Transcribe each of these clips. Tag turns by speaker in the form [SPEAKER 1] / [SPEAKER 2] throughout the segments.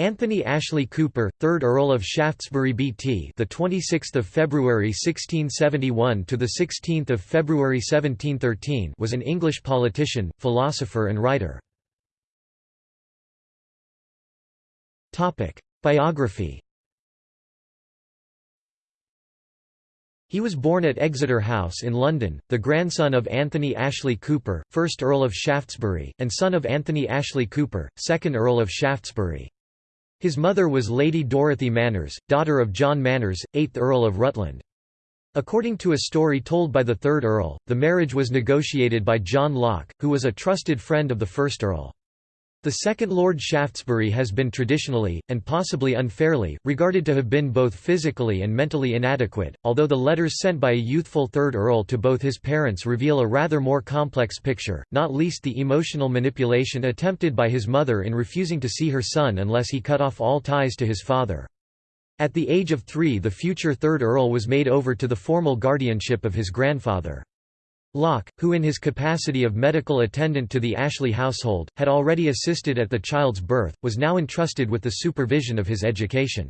[SPEAKER 1] Anthony Ashley Cooper, 3rd Earl of Shaftesbury BT, the 26th of February 1671 to the 16th of February 1713, was an English politician, philosopher and writer. Topic: Biography. He was born at Exeter House in London, the grandson of Anthony Ashley Cooper, 1st Earl of Shaftesbury, and son of Anthony Ashley Cooper, 2nd Earl of Shaftesbury. His mother was Lady Dorothy Manners, daughter of John Manners, 8th Earl of Rutland. According to a story told by the third Earl, the marriage was negotiated by John Locke, who was a trusted friend of the first Earl. The second Lord Shaftesbury has been traditionally, and possibly unfairly, regarded to have been both physically and mentally inadequate, although the letters sent by a youthful third Earl to both his parents reveal a rather more complex picture, not least the emotional manipulation attempted by his mother in refusing to see her son unless he cut off all ties to his father. At the age of three the future third Earl was made over to the formal guardianship of his grandfather. Locke, who in his capacity of medical attendant to the Ashley household, had already assisted at the child's birth, was now entrusted with the supervision of his education.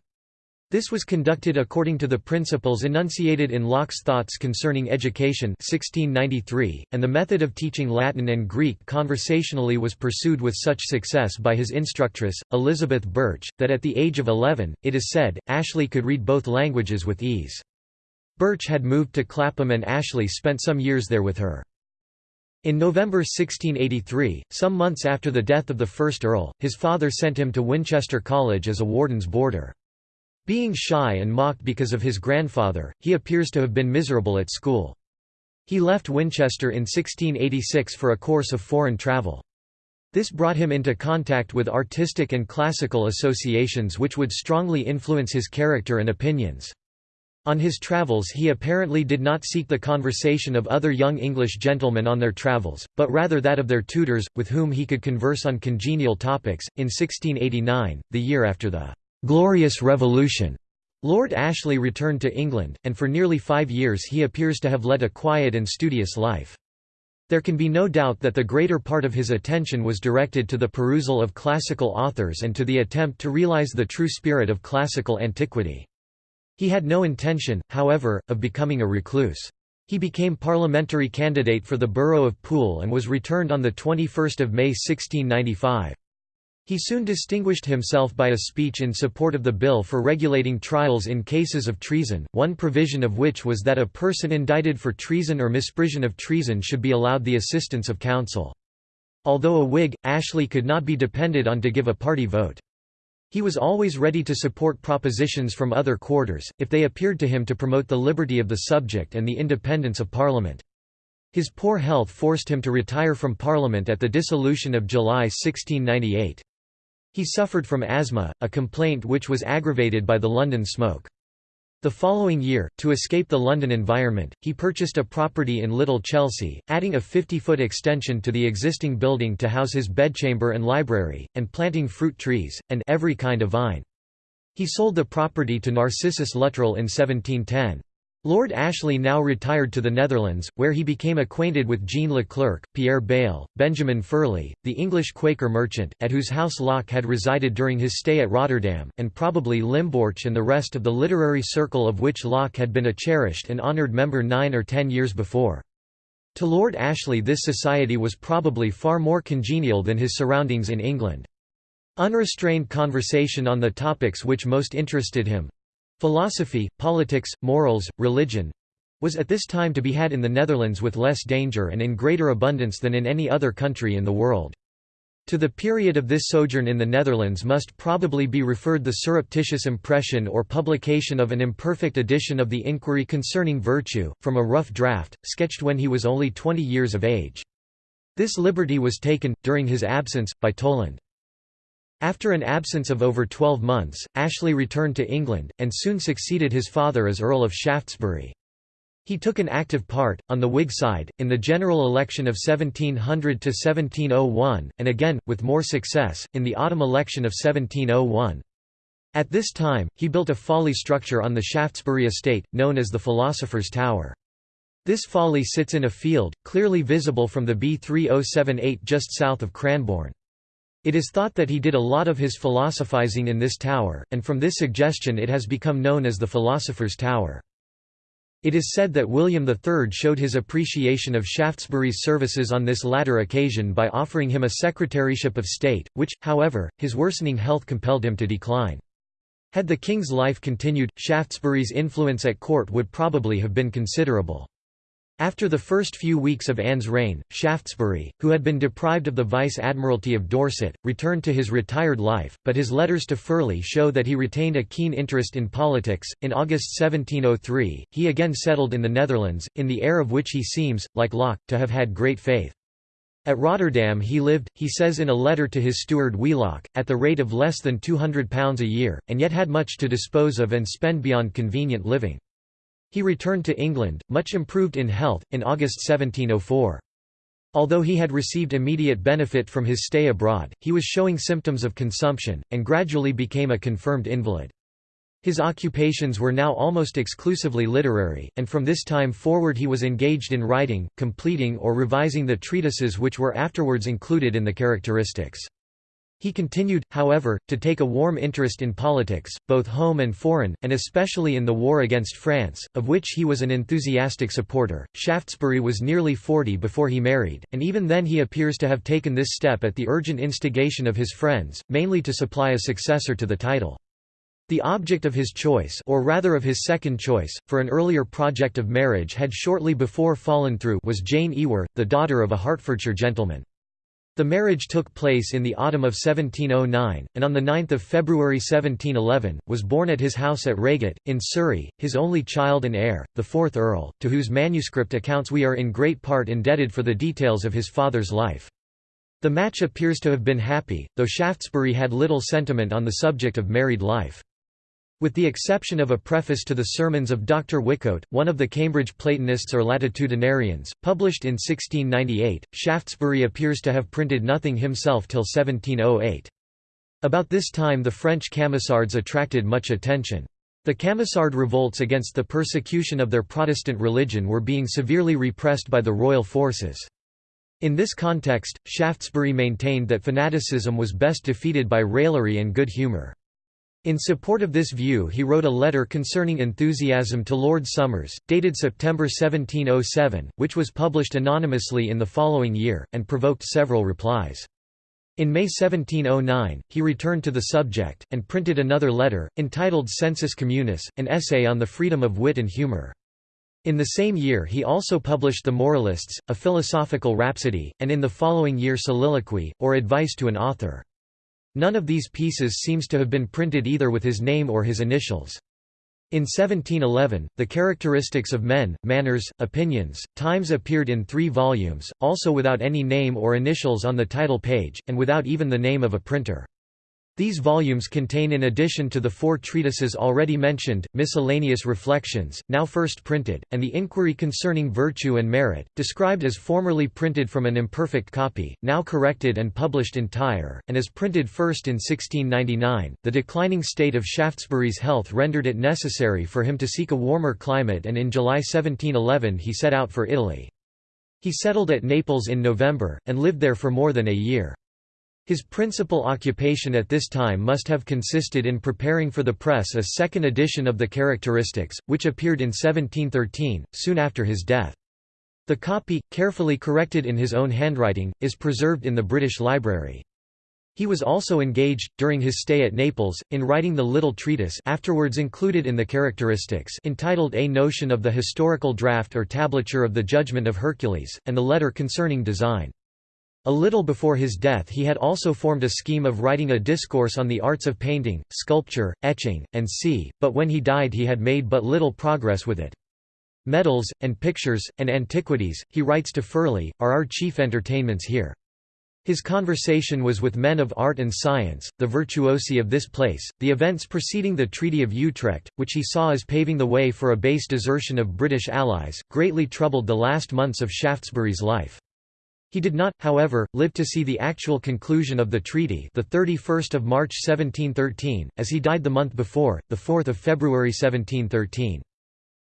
[SPEAKER 1] This was conducted according to the principles enunciated in Locke's Thoughts Concerning Education 1693, and the method of teaching Latin and Greek conversationally was pursued with such success by his instructress, Elizabeth Birch, that at the age of 11, it is said, Ashley could read both languages with ease. Birch had moved to Clapham and Ashley spent some years there with her. In November 1683, some months after the death of the first Earl, his father sent him to Winchester College as a warden's boarder. Being shy and mocked because of his grandfather, he appears to have been miserable at school. He left Winchester in 1686 for a course of foreign travel. This brought him into contact with artistic and classical associations which would strongly influence his character and opinions. On his travels he apparently did not seek the conversation of other young English gentlemen on their travels, but rather that of their tutors, with whom he could converse on congenial topics. In 1689, the year after the «Glorious Revolution», Lord Ashley returned to England, and for nearly five years he appears to have led a quiet and studious life. There can be no doubt that the greater part of his attention was directed to the perusal of classical authors and to the attempt to realize the true spirit of classical antiquity. He had no intention, however, of becoming a recluse. He became parliamentary candidate for the borough of Poole and was returned on 21 May 1695. He soon distinguished himself by a speech in support of the bill for regulating trials in cases of treason, one provision of which was that a person indicted for treason or misprision of treason should be allowed the assistance of counsel. Although a Whig, Ashley could not be depended on to give a party vote. He was always ready to support propositions from other quarters, if they appeared to him to promote the liberty of the subject and the independence of Parliament. His poor health forced him to retire from Parliament at the dissolution of July 1698. He suffered from asthma, a complaint which was aggravated by the London smoke. The following year, to escape the London environment, he purchased a property in Little Chelsea, adding a 50-foot extension to the existing building to house his bedchamber and library, and planting fruit trees, and every kind of vine. He sold the property to Narcissus Luttrell in 1710. Lord Ashley now retired to the Netherlands, where he became acquainted with Jean Leclerc, Pierre Bayle, Benjamin Furley, the English Quaker merchant, at whose house Locke had resided during his stay at Rotterdam, and probably Limborch and the rest of the literary circle of which Locke had been a cherished and honoured member nine or ten years before. To Lord Ashley this society was probably far more congenial than his surroundings in England. Unrestrained conversation on the topics which most interested him, Philosophy, politics, morals, religion was at this time to be had in the Netherlands with less danger and in greater abundance than in any other country in the world. To the period of this sojourn in the Netherlands must probably be referred the surreptitious impression or publication of an imperfect edition of the Inquiry Concerning Virtue, from a rough draft, sketched when he was only 20 years of age. This liberty was taken, during his absence, by Toland. After an absence of over 12 months, Ashley returned to England, and soon succeeded his father as Earl of Shaftesbury. He took an active part, on the Whig side, in the general election of 1700–1701, and again, with more success, in the autumn election of 1701. At this time, he built a folly structure on the Shaftesbury estate, known as the Philosopher's Tower. This folly sits in a field, clearly visible from the B3078 just south of Cranborne. It is thought that he did a lot of his philosophizing in this tower, and from this suggestion it has become known as the Philosopher's Tower. It is said that William III showed his appreciation of Shaftesbury's services on this latter occasion by offering him a secretaryship of state, which, however, his worsening health compelled him to decline. Had the king's life continued, Shaftesbury's influence at court would probably have been considerable. After the first few weeks of Anne's reign, Shaftesbury, who had been deprived of the Vice-Admiralty of Dorset, returned to his retired life, but his letters to Furley show that he retained a keen interest in politics. In August 1703, he again settled in the Netherlands, in the air of which he seems, like Locke, to have had great faith. At Rotterdam he lived, he says in a letter to his steward Wheelock, at the rate of less than £200 a year, and yet had much to dispose of and spend beyond convenient living. He returned to England, much improved in health, in August 1704. Although he had received immediate benefit from his stay abroad, he was showing symptoms of consumption, and gradually became a confirmed invalid. His occupations were now almost exclusively literary, and from this time forward he was engaged in writing, completing or revising the treatises which were afterwards included in the characteristics. He continued, however, to take a warm interest in politics, both home and foreign, and especially in the war against France, of which he was an enthusiastic supporter. Shaftesbury was nearly forty before he married, and even then he appears to have taken this step at the urgent instigation of his friends, mainly to supply a successor to the title. The object of his choice or rather of his second choice, for an earlier project of marriage had shortly before fallen through was Jane Ewer, the daughter of a Hertfordshire gentleman. The marriage took place in the autumn of 1709, and on 9 February 1711, was born at his house at Reigate, in Surrey, his only child and heir, the fourth Earl, to whose manuscript accounts we are in great part indebted for the details of his father's life. The match appears to have been happy, though Shaftesbury had little sentiment on the subject of married life. With the exception of a preface to the sermons of Dr. Whichcote, one of the Cambridge Platonists or Latitudinarians, published in 1698, Shaftesbury appears to have printed nothing himself till 1708. About this time the French Camisards attracted much attention. The Camisard revolts against the persecution of their Protestant religion were being severely repressed by the royal forces. In this context, Shaftesbury maintained that fanaticism was best defeated by raillery and good humour. In support of this view he wrote a letter concerning enthusiasm to Lord Somers, dated September 1707, which was published anonymously in the following year, and provoked several replies. In May 1709, he returned to the subject, and printed another letter, entitled Sensus Communis, an essay on the freedom of wit and humour. In the same year he also published The Moralists, a philosophical rhapsody, and in the following year Soliloquy, or Advice to an Author. None of these pieces seems to have been printed either with his name or his initials. In 1711, the Characteristics of Men, Manners, Opinions, Times appeared in three volumes, also without any name or initials on the title page, and without even the name of a printer. These volumes contain in addition to the four treatises already mentioned, miscellaneous reflections, now first printed, and the Inquiry Concerning Virtue and Merit, described as formerly printed from an imperfect copy, now corrected and published entire, and as printed first in 1699. The declining state of Shaftesbury's health rendered it necessary for him to seek a warmer climate and in July 1711 he set out for Italy. He settled at Naples in November, and lived there for more than a year. His principal occupation at this time must have consisted in preparing for the press a second edition of the Characteristics, which appeared in 1713, soon after his death. The copy, carefully corrected in his own handwriting, is preserved in the British Library. He was also engaged, during his stay at Naples, in writing the little treatise afterwards included in the Characteristics entitled A Notion of the Historical Draft or Tablature of the Judgment of Hercules, and the letter concerning design. A little before his death he had also formed a scheme of writing a discourse on the arts of painting, sculpture, etching, and sea, but when he died he had made but little progress with it. Medals, and pictures, and antiquities, he writes to Furley, are our chief entertainments here. His conversation was with men of art and science, the virtuosi of this place, the events preceding the Treaty of Utrecht, which he saw as paving the way for a base desertion of British allies, greatly troubled the last months of Shaftesbury's life. He did not, however, live to see the actual conclusion of the treaty the 31st of March 1713, as he died the month before, the 4th of February 1713.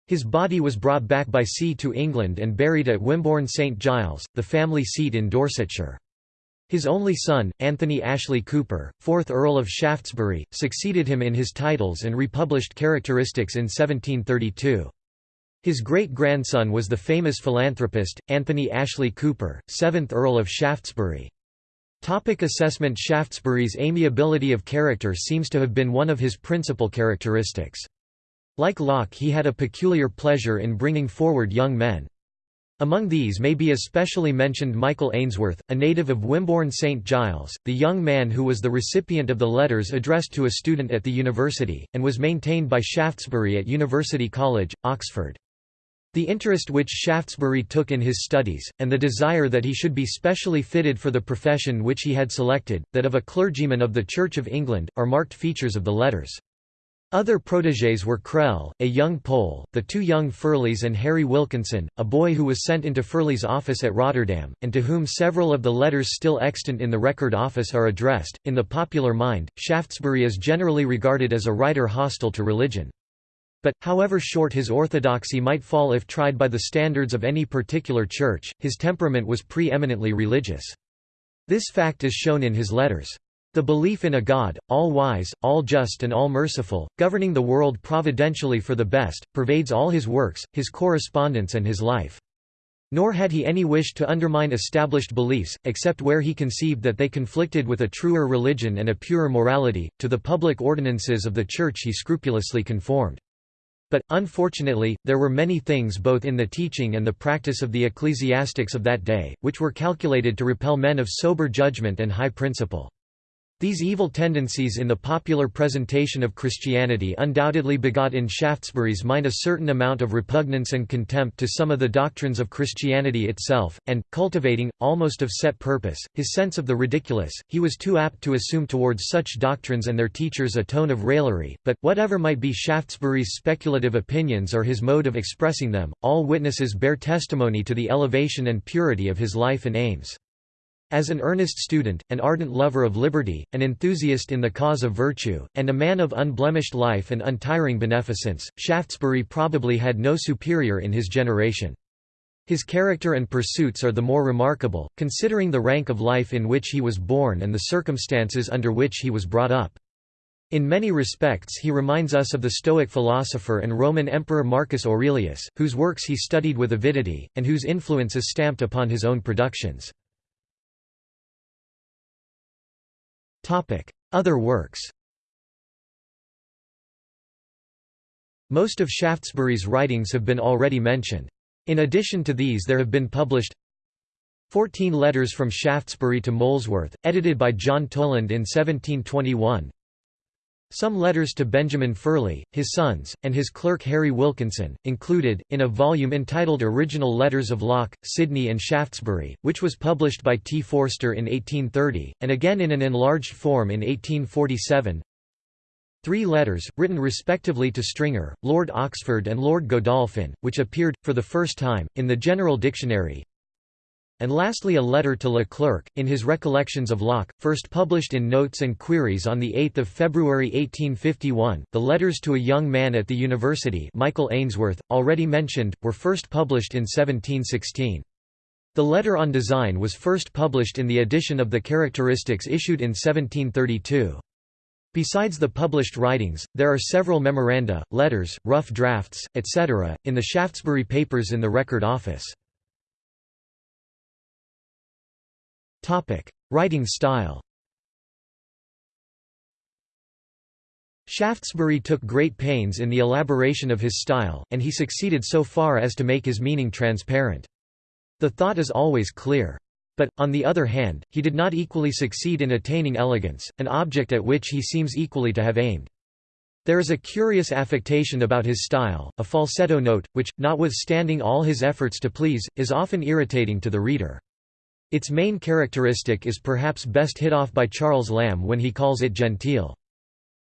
[SPEAKER 1] His body was brought back by sea to England and buried at Wimborne St Giles, the family seat in Dorsetshire. His only son, Anthony Ashley Cooper, 4th Earl of Shaftesbury, succeeded him in his titles and republished Characteristics in 1732. His great-grandson was the famous philanthropist, Anthony Ashley Cooper, 7th Earl of Shaftesbury. Topic assessment Shaftesbury's amiability of character seems to have been one of his principal characteristics. Like Locke he had a peculiar pleasure in bringing forward young men. Among these may be especially mentioned Michael Ainsworth, a native of Wimborne St Giles, the young man who was the recipient of the letters addressed to a student at the university, and was maintained by Shaftesbury at University College, Oxford. The interest which Shaftesbury took in his studies, and the desire that he should be specially fitted for the profession which he had selected, that of a clergyman of the Church of England, are marked features of the letters. Other protégés were Crell, a young Pole, the two young Furleys and Harry Wilkinson, a boy who was sent into Furley's office at Rotterdam, and to whom several of the letters still extant in the Record Office are addressed. In the popular mind, Shaftesbury is generally regarded as a writer hostile to religion. But, however short his orthodoxy might fall if tried by the standards of any particular church, his temperament was pre-eminently religious. This fact is shown in his letters. The belief in a God, all-wise, all-just and all-merciful, governing the world providentially for the best, pervades all his works, his correspondence and his life. Nor had he any wish to undermine established beliefs, except where he conceived that they conflicted with a truer religion and a purer morality. To the public ordinances of the Church he scrupulously conformed. But, unfortunately, there were many things both in the teaching and the practice of the ecclesiastics of that day, which were calculated to repel men of sober judgment and high principle. These evil tendencies in the popular presentation of Christianity undoubtedly begot in Shaftesbury's mind a certain amount of repugnance and contempt to some of the doctrines of Christianity itself, and, cultivating, almost of set purpose, his sense of the ridiculous, he was too apt to assume towards such doctrines and their teachers a tone of raillery, but, whatever might be Shaftesbury's speculative opinions or his mode of expressing them, all witnesses bear testimony to the elevation and purity of his life and aims. As an earnest student, an ardent lover of liberty, an enthusiast in the cause of virtue, and a man of unblemished life and untiring beneficence, Shaftesbury probably had no superior in his generation. His character and pursuits are the more remarkable, considering the rank of life in which he was born and the circumstances under which he was brought up. In many respects he reminds us of the Stoic philosopher and Roman Emperor Marcus Aurelius, whose works he studied with avidity, and whose influence is stamped upon his own productions. Other works Most of Shaftesbury's writings have been already mentioned. In addition to these there have been published 14 Letters from Shaftesbury to Molesworth, edited by John Toland in 1721 some letters to Benjamin Furley, his sons, and his clerk Harry Wilkinson, included, in a volume entitled Original Letters of Locke, Sidney and Shaftesbury, which was published by T. Forster in 1830, and again in an enlarged form in 1847. Three letters, written respectively to Stringer, Lord Oxford and Lord Godolphin, which appeared, for the first time, in the General Dictionary, and lastly a letter to Leclerc, in his Recollections of Locke, first published in Notes and Queries on 8 February 1851. The Letters to a Young Man at the University Michael Ainsworth, already mentioned, were first published in 1716. The letter on design was first published in the edition of the Characteristics issued in 1732. Besides the published writings, there are several memoranda, letters, rough drafts, etc., in the Shaftesbury Papers in the Record Office. Writing style Shaftesbury took great pains in the elaboration of his style, and he succeeded so far as to make his meaning transparent. The thought is always clear. But, on the other hand, he did not equally succeed in attaining elegance, an object at which he seems equally to have aimed. There is a curious affectation about his style, a falsetto note, which, notwithstanding all his efforts to please, is often irritating to the reader. Its main characteristic is perhaps best hit off by Charles Lamb when he calls it genteel.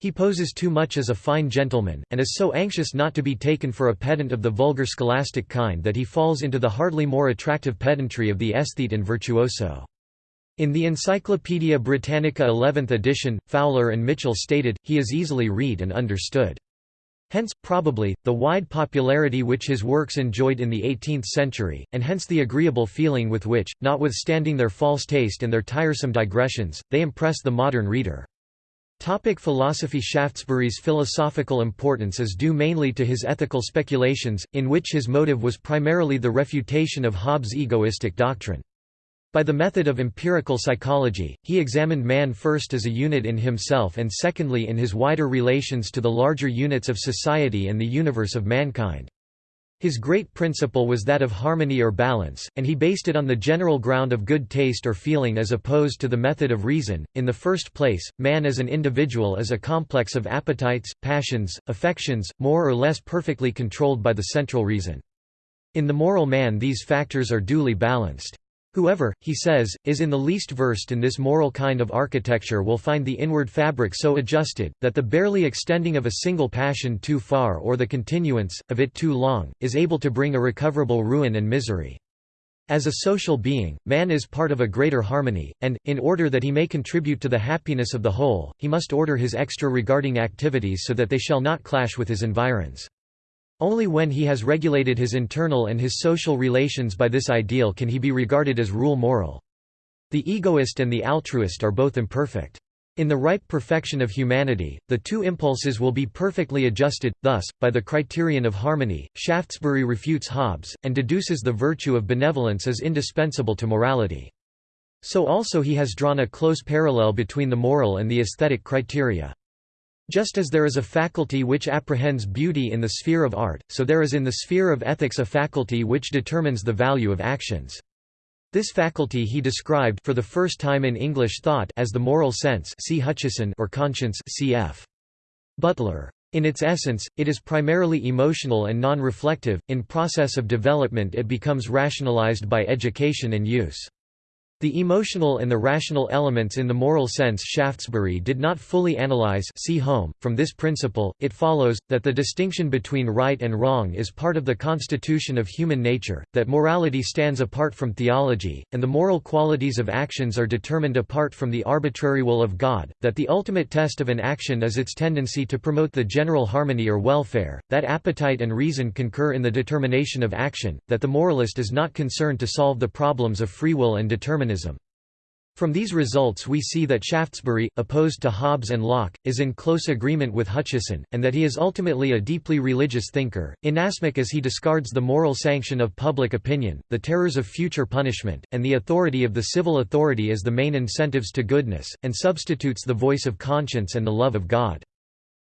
[SPEAKER 1] He poses too much as a fine gentleman, and is so anxious not to be taken for a pedant of the vulgar scholastic kind that he falls into the hardly more attractive pedantry of the aesthete and virtuoso. In the Encyclopaedia Britannica 11th edition, Fowler and Mitchell stated, he is easily read and understood. Hence, probably, the wide popularity which his works enjoyed in the 18th century, and hence the agreeable feeling with which, notwithstanding their false taste and their tiresome digressions, they impress the modern reader. Topic philosophy Shaftesbury's philosophical importance is due mainly to his ethical speculations, in which his motive was primarily the refutation of Hobbes' egoistic doctrine. By the method of empirical psychology, he examined man first as a unit in himself and secondly in his wider relations to the larger units of society and the universe of mankind. His great principle was that of harmony or balance, and he based it on the general ground of good taste or feeling as opposed to the method of reason. In the first place, man as an individual is a complex of appetites, passions, affections, more or less perfectly controlled by the central reason. In the moral man these factors are duly balanced. Whoever, he says, is in the least versed in this moral kind of architecture will find the inward fabric so adjusted, that the barely extending of a single passion too far or the continuance, of it too long, is able to bring irrecoverable ruin and misery. As a social being, man is part of a greater harmony, and, in order that he may contribute to the happiness of the whole, he must order his extra-regarding activities so that they shall not clash with his environs. Only when he has regulated his internal and his social relations by this ideal can he be regarded as rule moral. The egoist and the altruist are both imperfect. In the ripe perfection of humanity, the two impulses will be perfectly adjusted, thus, by the criterion of harmony, Shaftesbury refutes Hobbes, and deduces the virtue of benevolence as indispensable to morality. So also he has drawn a close parallel between the moral and the aesthetic criteria. Just as there is a faculty which apprehends beauty in the sphere of art, so there is in the sphere of ethics a faculty which determines the value of actions. This faculty he described for the first time in English thought as the moral sense see Hutcheson or conscience cf. Butler. In its essence, it is primarily emotional and non-reflective, in process of development it becomes rationalized by education and use. The emotional and the rational elements in the moral sense Shaftesbury did not fully analyze see Hume. .From this principle, it follows, that the distinction between right and wrong is part of the constitution of human nature, that morality stands apart from theology, and the moral qualities of actions are determined apart from the arbitrary will of God, that the ultimate test of an action is its tendency to promote the general harmony or welfare, that appetite and reason concur in the determination of action, that the moralist is not concerned to solve the problems of free will and determinism from these results we see that Shaftesbury, opposed to Hobbes and Locke, is in close agreement with Hutcheson, and that he is ultimately a deeply religious thinker, inasmuch as he discards the moral sanction of public opinion, the terrors of future punishment, and the authority of the civil authority as the main incentives to goodness, and substitutes the voice of conscience and the love of God.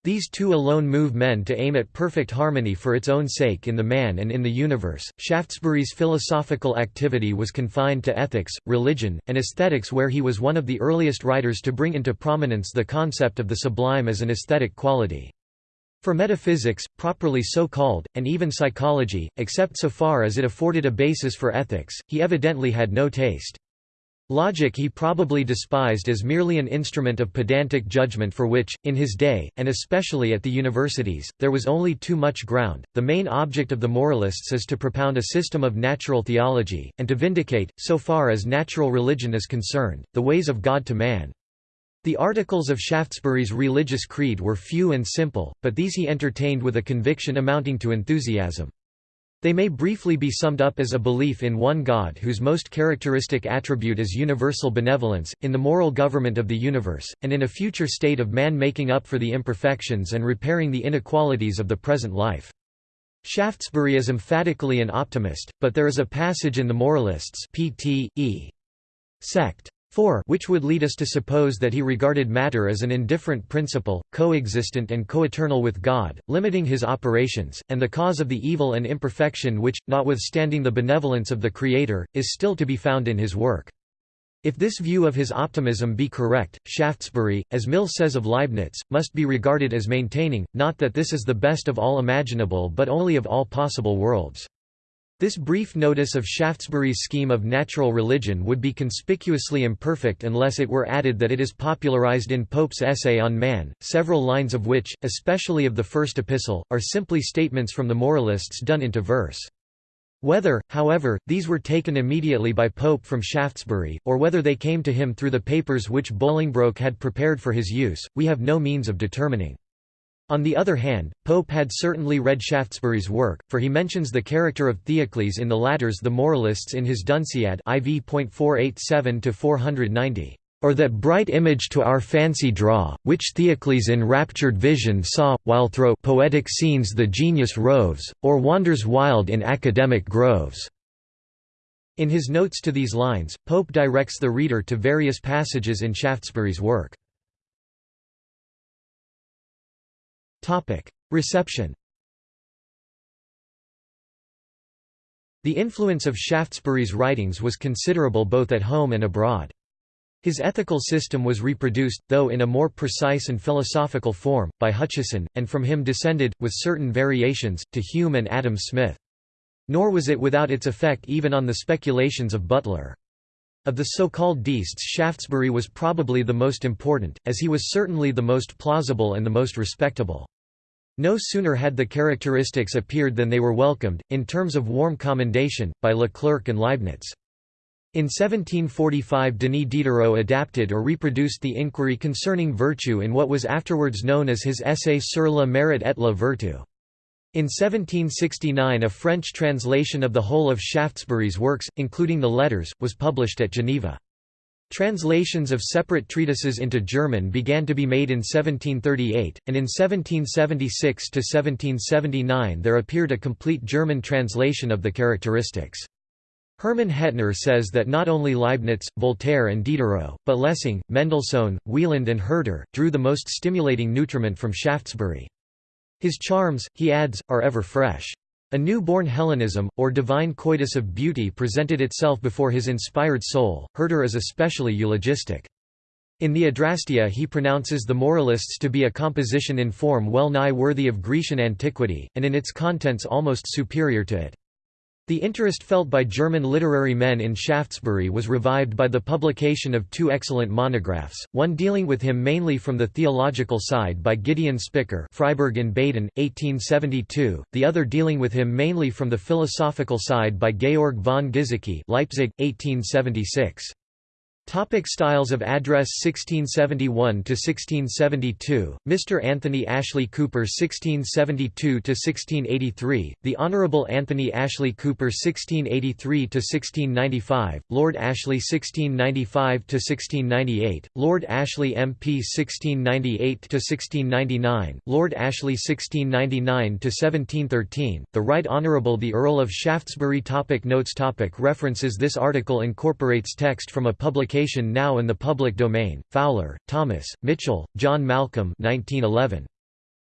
[SPEAKER 1] These two alone move men to aim at perfect harmony for its own sake in the man and in the universe. Shaftesbury's philosophical activity was confined to ethics, religion, and aesthetics, where he was one of the earliest writers to bring into prominence the concept of the sublime as an aesthetic quality. For metaphysics, properly so called, and even psychology, except so far as it afforded a basis for ethics, he evidently had no taste. Logic he probably despised as merely an instrument of pedantic judgment for which, in his day, and especially at the universities, there was only too much ground. The main object of the moralists is to propound a system of natural theology, and to vindicate, so far as natural religion is concerned, the ways of God to man. The articles of Shaftesbury's religious creed were few and simple, but these he entertained with a conviction amounting to enthusiasm. They may briefly be summed up as a belief in one God whose most characteristic attribute is universal benevolence, in the moral government of the universe, and in a future state of man making up for the imperfections and repairing the inequalities of the present life. Shaftesbury is emphatically an optimist, but there is a passage in the Moralists pt. e. sect. 4 which would lead us to suppose that he regarded matter as an indifferent principle, coexistent and coeternal with God, limiting his operations, and the cause of the evil and imperfection which, notwithstanding the benevolence of the Creator, is still to be found in his work. If this view of his optimism be correct, Shaftesbury, as Mill says of Leibniz, must be regarded as maintaining, not that this is the best of all imaginable but only of all possible worlds. This brief notice of Shaftesbury's scheme of natural religion would be conspicuously imperfect unless it were added that it is popularized in Pope's essay on man, several lines of which, especially of the first epistle, are simply statements from the moralists done into verse. Whether, however, these were taken immediately by Pope from Shaftesbury, or whether they came to him through the papers which Bolingbroke had prepared for his use, we have no means of determining. On the other hand, Pope had certainly read Shaftesbury's work, for he mentions the character of Theocles in the latter's The Moralists in his Dunciad IV.487-490 or that bright image to our fancy draw, which Theocles in raptured vision saw, while thro' poetic scenes the genius roves, or wanders wild in academic groves." In his notes to these lines, Pope directs the reader to various passages in Shaftesbury's work. Reception The influence of Shaftesbury's writings was considerable both at home and abroad. His ethical system was reproduced, though in a more precise and philosophical form, by Hutcheson, and from him descended, with certain variations, to Hume and Adam Smith. Nor was it without its effect even on the speculations of Butler. Of the so-called deists Shaftesbury was probably the most important, as he was certainly the most plausible and the most respectable. No sooner had the characteristics appeared than they were welcomed, in terms of warm commendation, by Leclerc and Leibniz. In 1745 Denis Diderot adapted or reproduced the inquiry concerning virtue in what was afterwards known as his Essai sur le mérite et la vertu. In 1769 a French translation of the whole of Shaftesbury's works, including the letters, was published at Geneva. Translations of separate treatises into German began to be made in 1738, and in 1776–1779 there appeared a complete German translation of the characteristics. Hermann Hettner says that not only Leibniz, Voltaire and Diderot, but Lessing, Mendelssohn, Wieland and Herder, drew the most stimulating nutriment from Shaftesbury. His charms, he adds, are ever fresh. A new-born Hellenism, or divine coitus of beauty presented itself before his inspired soul. Herder is especially eulogistic. In the Adrastea he pronounces the Moralists to be a composition in form well nigh worthy of Grecian antiquity, and in its contents almost superior to it. The interest felt by German literary men in Shaftesbury was revived by the publication of two excellent monographs, one dealing with him mainly from the theological side by Gideon Spicker Freiburg in Baden, 1872, the other dealing with him mainly from the philosophical side by Georg von Gizicki Leipzig, 1876. Topic styles of address 1671 to 1672 Mr. Anthony Ashley Cooper 1672 to 1683 The Honourable Anthony Ashley Cooper 1683 to 1695 Lord Ashley 1695 to 1698 Lord Ashley MP 1698 to 1699 Lord Ashley 1699 to 1713 The Right Honourable the Earl of Shaftesbury. Topic Notes. Topic References. This article incorporates text from a publication publication now in the public domain. Fowler, Thomas, Mitchell, John Malcolm 1911.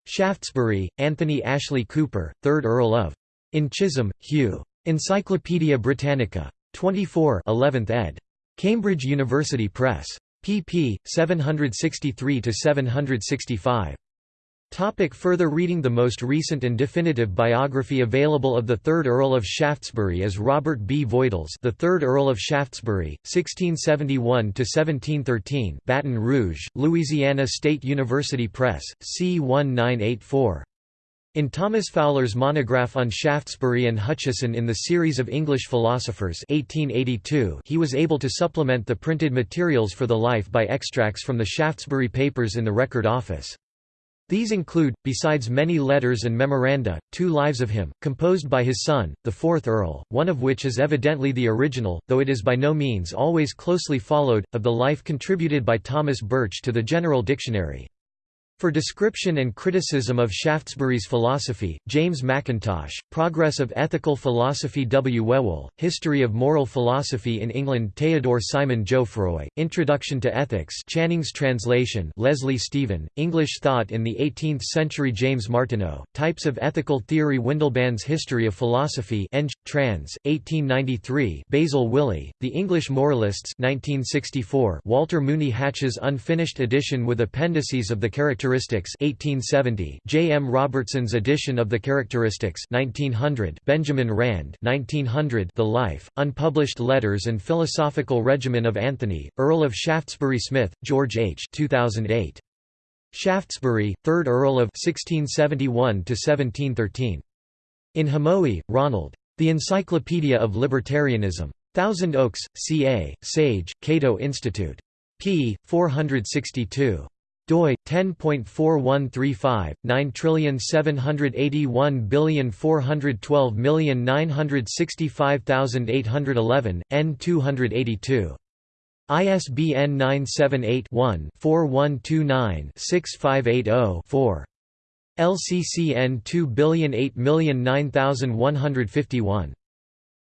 [SPEAKER 1] Shaftesbury, Anthony Ashley Cooper, 3rd Earl of. In Chisholm, Hugh. Encyclopædia Britannica. 24 11th ed. Cambridge University Press. pp. 763–765. Topic further reading The most recent and definitive biography available of the 3rd Earl of Shaftesbury is Robert B. Voitle's the 3rd Earl of Shaftesbury, 1671–1713 Baton Rouge, Louisiana State University Press, C 1984. In Thomas Fowler's monograph on Shaftesbury and Hutcheson in the series of English philosophers 1882, he was able to supplement the printed materials for the life by extracts from the Shaftesbury papers in the Record Office. These include, besides many letters and memoranda, two lives of him, composed by his son, the fourth Earl, one of which is evidently the original, though it is by no means always closely followed, of the life contributed by Thomas Birch to the General Dictionary. For description and criticism of Shaftesbury's philosophy, James Mackintosh, Progress of Ethical Philosophy W. Whewell, History of Moral Philosophy in England Theodore Simon Jouffroy, Introduction to Ethics Channing's translation Leslie Stephen, English Thought in the Eighteenth Century James Martineau, Types of Ethical Theory Windelband's History of Philosophy Eng. Trans. 1893 Basil Willey, The English Moralists 1964 Walter Mooney Hatch's unfinished edition with appendices of the character Characteristics 1870, J. M. Robertson's edition of the Characteristics 1900, Benjamin Rand 1900, The Life, Unpublished Letters and Philosophical Regimen of Anthony, Earl of Shaftesbury Smith, George H. 2008. Shaftesbury, 3rd Earl of 1671–1713. In Hamowy, Ronald. The Encyclopedia of Libertarianism. Thousand Oaks, CA, Sage, Cato Institute. p. 462. Doi 10.4135 9781412965811 N282 ISBN 978-1-4129-6580-4. LCCN 2008009151.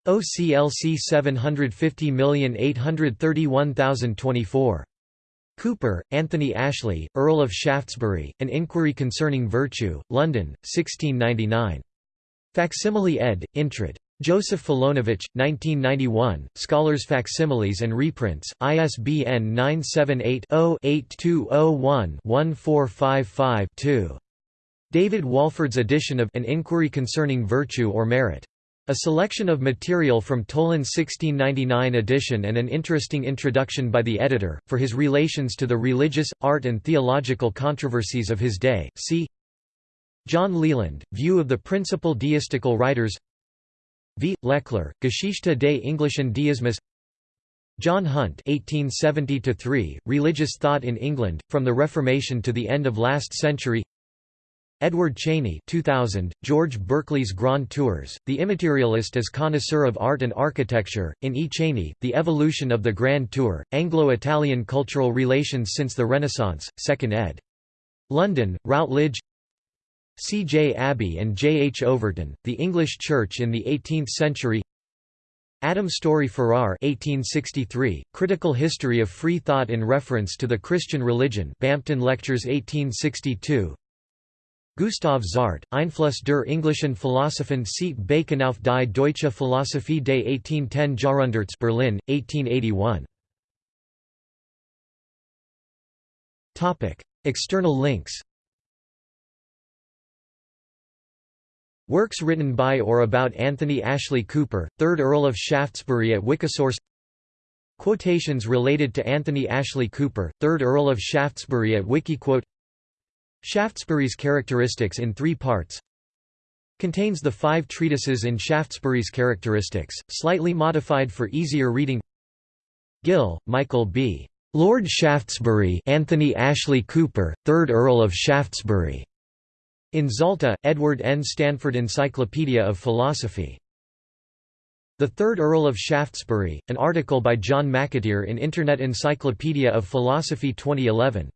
[SPEAKER 1] OCLC 750831024. Cooper, Anthony Ashley, Earl of Shaftesbury, An Inquiry Concerning Virtue, London, 1699. Facsimile ed. Intrad. Joseph Filonowicz, 1991, Scholars Facsimiles and Reprints, ISBN 978-0-8201-1455-2. David Walford's edition of An Inquiry Concerning Virtue or Merit. A selection of material from Toland's 1699 edition and an interesting introduction by the editor, for his relations to the religious, art and theological controversies of his day, see John Leland, View of the Principal Deistical Writers. V. Lechler, Geschichte des englischen Deismus John Hunt 1870 Religious Thought in England, From the Reformation to the End of Last Century Edward Cheney 2000, George Berkeley's Grand Tours, The Immaterialist as Connoisseur of Art and Architecture, in E. Cheney, The Evolution of the Grand Tour, Anglo-Italian Cultural Relations Since the Renaissance, 2nd ed. London, Routledge C. J. Abbey and J. H. Overton, The English Church in the Eighteenth Century Adam Story Farrar 1863, Critical History of Free Thought in Reference to the Christian Religion Bampton Lectures 1862 Gustav Zart, Einfluss der englischen Philosophen sieht Bacon auf die deutsche Philosophie des 1810 Jahrhunderts Berlin, 1881 External links. Works written by or about Anthony Ashley Cooper, 3rd Earl of Shaftesbury at Wikisource. Quotations related to Anthony Ashley Cooper, 3rd Earl of Shaftesbury at Wikiquote Shaftesbury's characteristics in three parts Contains the five treatises in Shaftesbury's characteristics, slightly modified for easier reading Gill, Michael B. Lord Shaftesbury Anthony Ashley Cooper, 3rd Earl of Shaftesbury in Zalta, Edward N. Stanford Encyclopedia of Philosophy. The Third Earl of Shaftesbury, an article by John McAteer in Internet Encyclopedia of Philosophy 2011.